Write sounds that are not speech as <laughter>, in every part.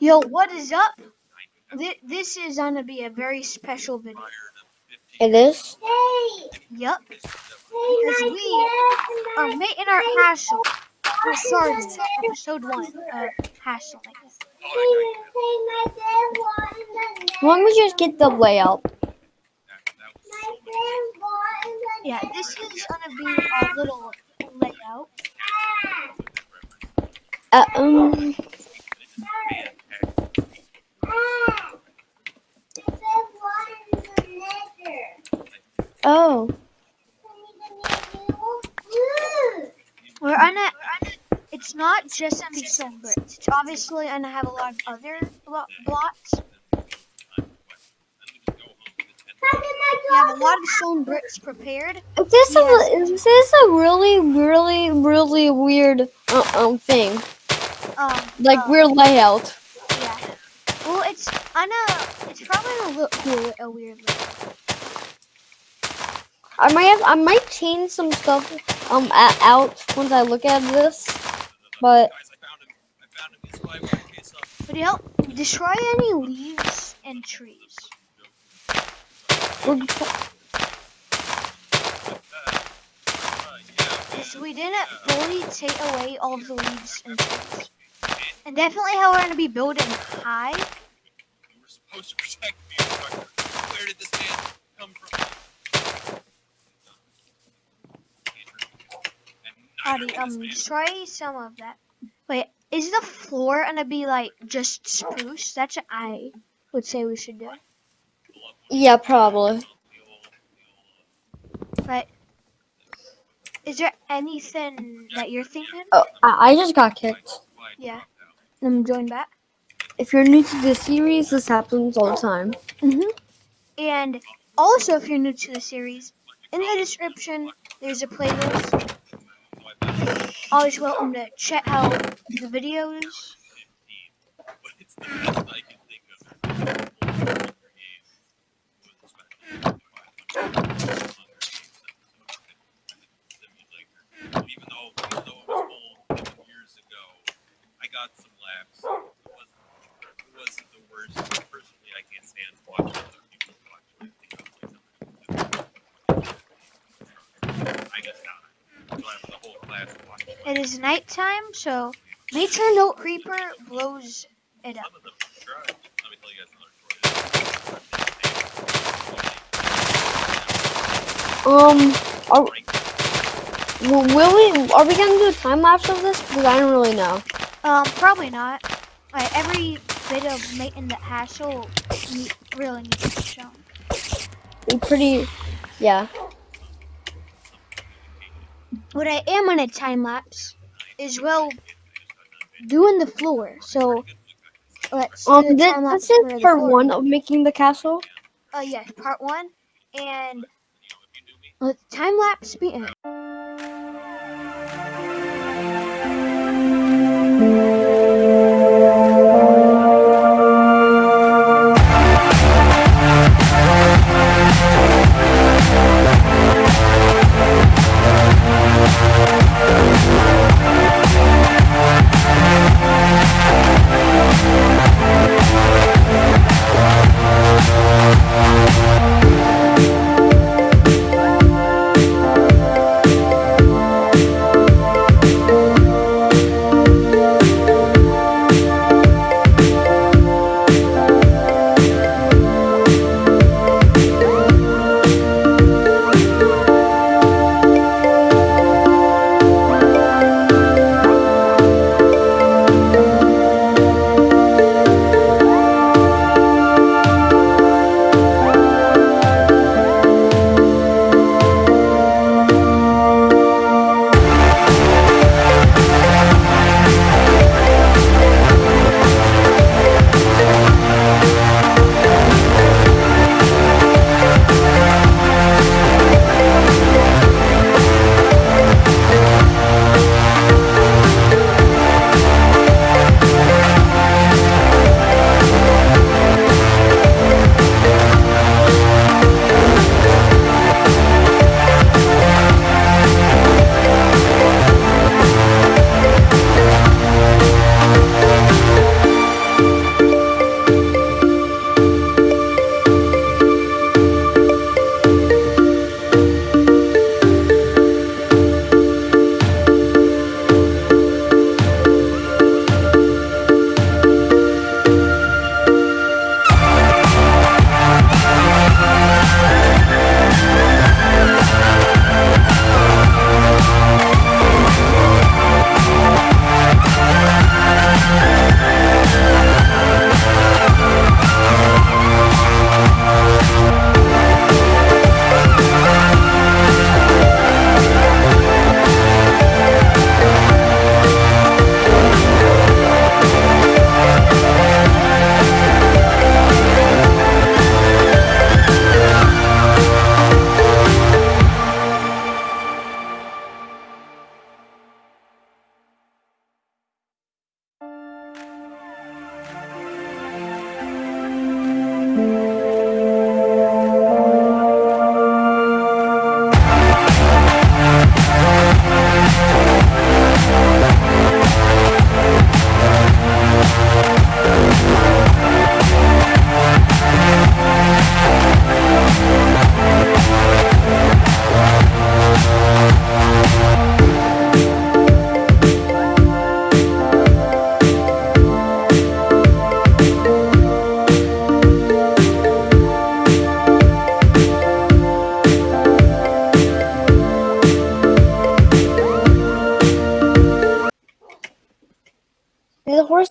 Yo, what is up? Thi- This is gonna be a very special video. It is? Yup. Because we are making our hassle. We're starting episode one of hassling. Why don't we just get the layout? Yeah, this is gonna be our little layout. Uh, um, oh. We're gonna. It's not just stone bricks. It's obviously gonna have a lot of other blo- blocks. We have a lot of stone bricks prepared. Is this, Yes. a, is this a really, really, really weird uh, um thing? Um, Like uh, weird layout. Yeah. Well, it's I know probably a look cool, a weird look. I might have, I might change some stuff um out once I look at this, but But help destroy any leaves and trees. we didn't fully take away all the leaves and trees. And definitely how we're gonna be building high. You were supposed to protect me, Instructor. Where did this man come from? Howdy, um, destroy some of that. Wait, is the floor gonna be like just spruce? That's what I would say we should do. yeah, probably. But is there anything that you're thinking? Oh, I, I just got kicked. Yeah. Let me join back. If you're new to this series, this happens all the time. hmm And also, if you're new to the series, in the description there's a playlist. Always welcome to check out the videos. But it's the best I can think of. Even though, even though it was old years ago, I got some laughs. It wasn't, it wasn't the worst. Personally, I can't stand watching other people watch what I think I'm like, I guess not. So I have the whole class watching. It is nighttime, so make sure no creeper blows it up. Some of them subscribe. Let me tell you guys another story. Um, are, will will we, are we gonna do a time lapse of this? Because I don't really know. Um, probably not. Like every bit of making the hassle ne- really needs to be shown. We pretty, yeah. What I am on a time lapse is well doing the floor. So let's Um, this, time lapse this for is part one of making the castle. Uh, yes, part one, and let time lapse begin.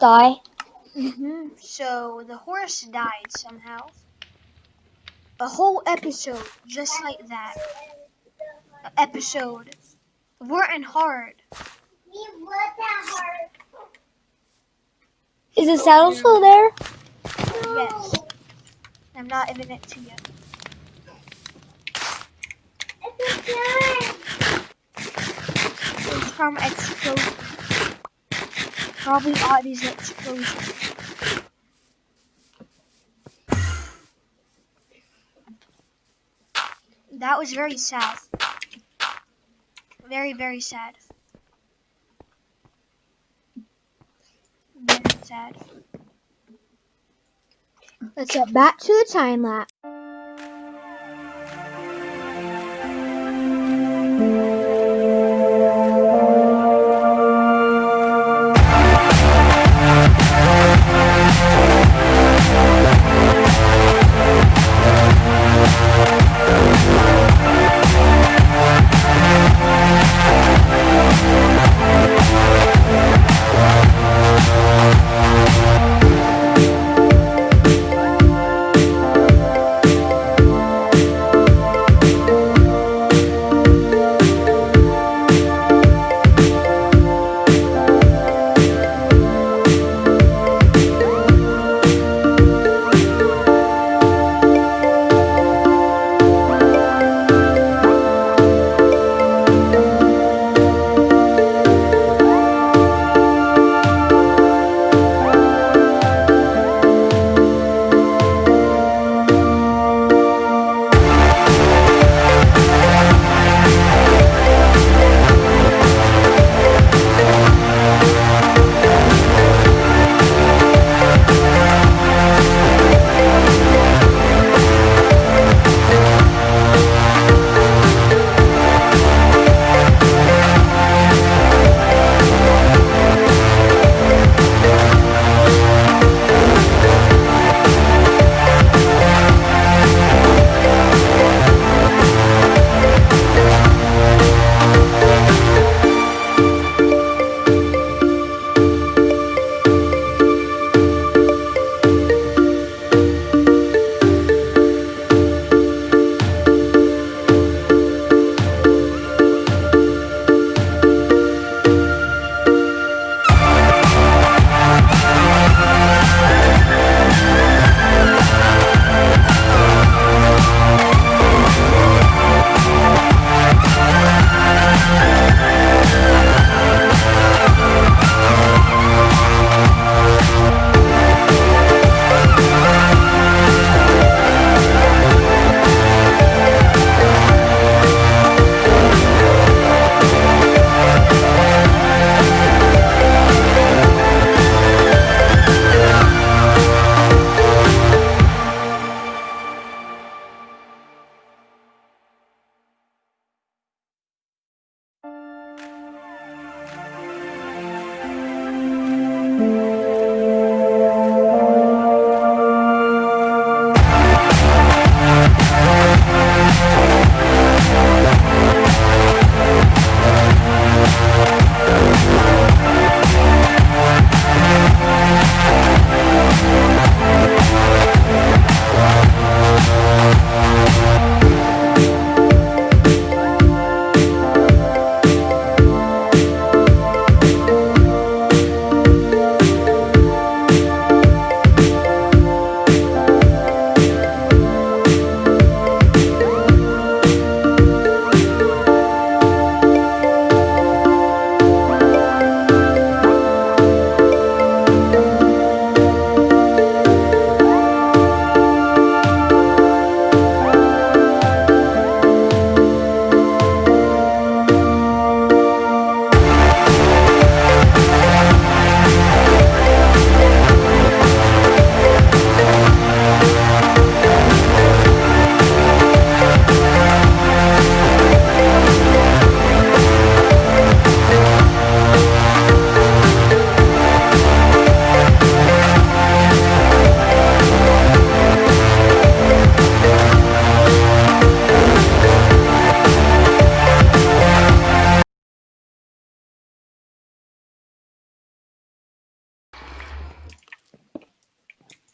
Did the horse die? hmm So the horse died somehow. A whole episode just like that. A episode. Weren't hard. Is the saddle still there? Yes. I'm not giving it to you. It's from explosion. Probably Audie's explosion. That was very sad. Very, very sad. Very sad. Let's get back to the time lapse.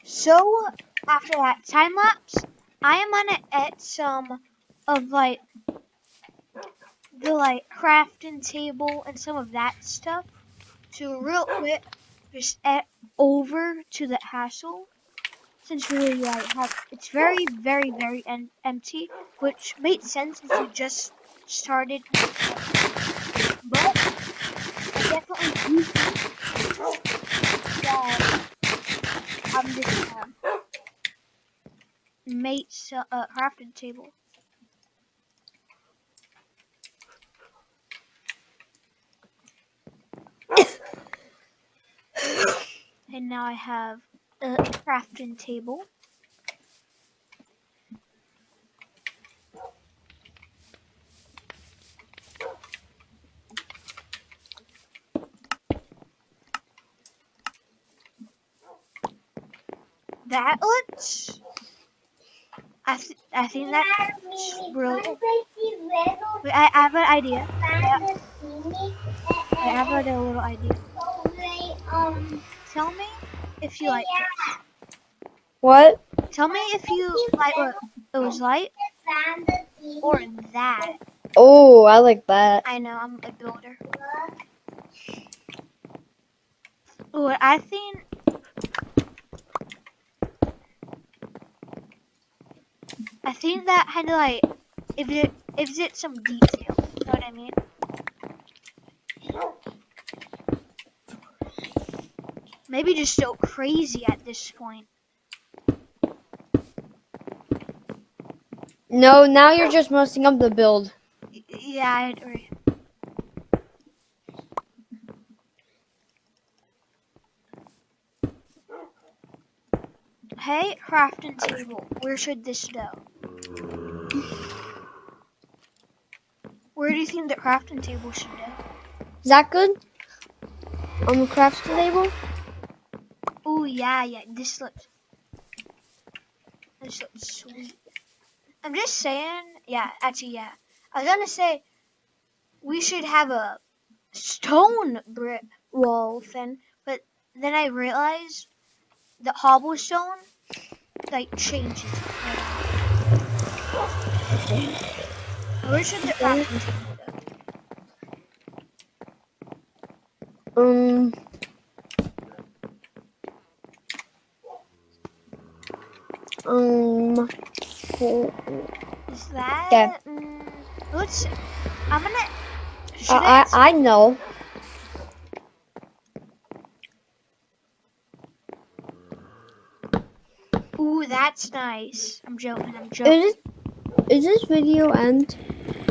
So after that time lapse, I am gonna add some of like the like crafting table and some of that stuff. So real quick, just add over to the hassle. Since really like have, it's very very very en- empty, which made sense if you just started. But I definitely do think that Just um, made so, uh, crafting table. <coughs> and now I have a crafting table. That looks. I th- I think that's brilliant. Wait, I, I have an idea. I, I have a little idea. Tell me if you like this. What? Tell me if you like what it was like or that. Oh, I like that. I know I'm a builder. What I think. I think that had like if it if it some detail. You know what I mean? Maybe just so crazy at this point. No, now you're just messing up the build. Yeah, I agree. Hey, crafting table, where should this go? Do you think the crafting table should go? Is that good? On the crafting table? Oh yeah, yeah. This looks. This looks sweet. I'm just saying. Yeah, actually, yeah. I was gonna say we should have a stone brick wall thing, but then I realized that cobblestone like changes. Like, where should the crafting table Um. Um. Is that? Okay. Mm, let's. I'm gonna. I, I I know. Ooh, that's nice. I'm joking. I'm joking. Is this, is this video end?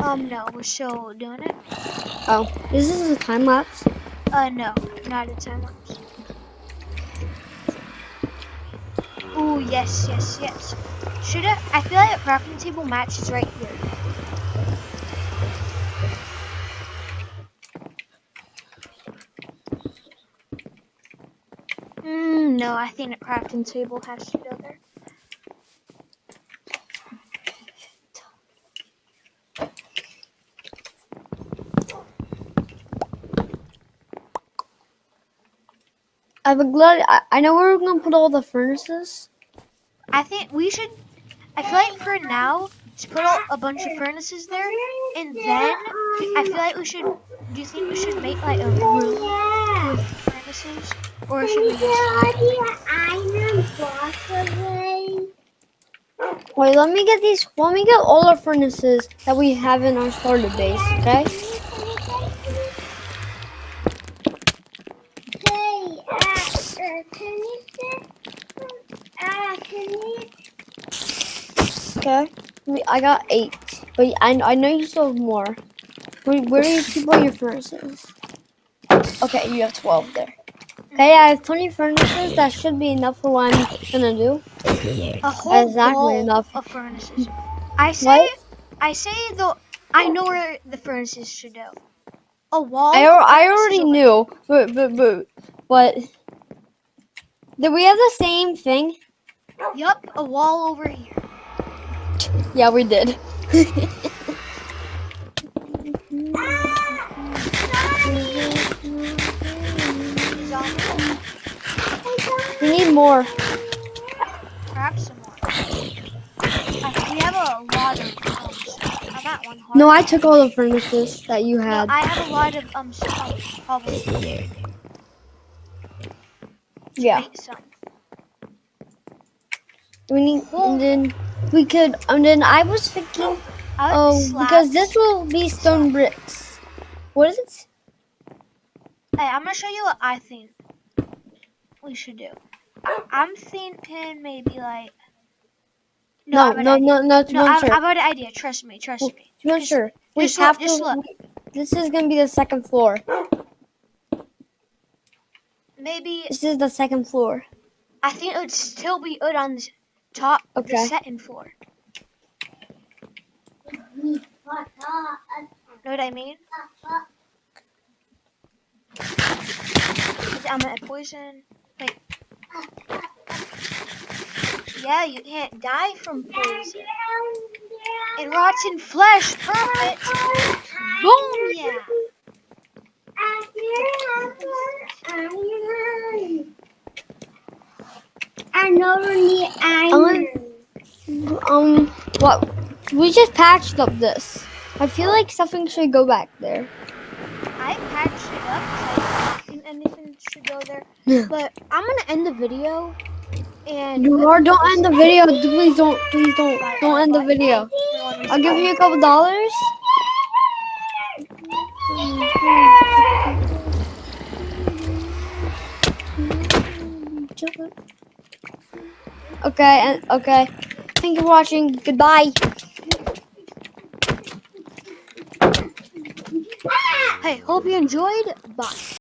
Um, no, we're still doing it. Oh, is this a time lapse? Uh, no, not a time lapse. Ooh, yes, yes, yes. Should I? I feel like a crafting table match is right here. Mm, no, I think a crafting table has to go there. I'm glad. I, I know where we're gonna put all the furnaces. I think we should. I feel like for now, just put a, a bunch of furnaces there, and then I feel like we should. Do you think we should make like a room with furnaces, or should we just? Wait, let me get these. Let me get all the furnaces that we have in our starter base. Okay. Okay. I got eight, but I I know you still have more. Where, where do you keep all your furnaces? Okay, you have twelve there. Okay, I have twenty furnaces. That should be enough for what I'm gonna do. A whole Exactly enough. of furnaces. I say, What? I say though, I know where the furnaces should go. A wall. I, I already knew, but but but but did we have the same thing? Yup, a wall over here. <laughs> Yeah, we did. we need more. Grab some more. We have a lot of. One, no, I took all the furnaces that you had. No, I have a lot of um cobble. Yeah. We need, and then we could, and then I was thinking, I oh, because this will be stone bricks. What is it? Hey, I'm gonna show you what I think we should do. I- I'm thinking maybe like. No, I have an no, no, no, No, be I, sure. I've got an idea. Trust me. Trust me. be sure. We just have just to. look. This is gonna be the second floor. Maybe This is the second floor. I think it would still be good on the top of the Okay. second floor. Know what I mean? I'm at poison. Wait. Yeah, you can't die from poison. And rotten flesh, perfect. Boom, yeah. I know we need iron. Um, what? We just patched up this. I feel like something should go back there. I patched it up, think anything should go there. Yeah. But I'm gonna end the video. And You are don't end the video. Please don't. Please don't. Don't end the video. I'll give you a couple dollars. <laughs> Okay, okay. Thank you for watching. Goodbye. Hey, hope you enjoyed. Bye.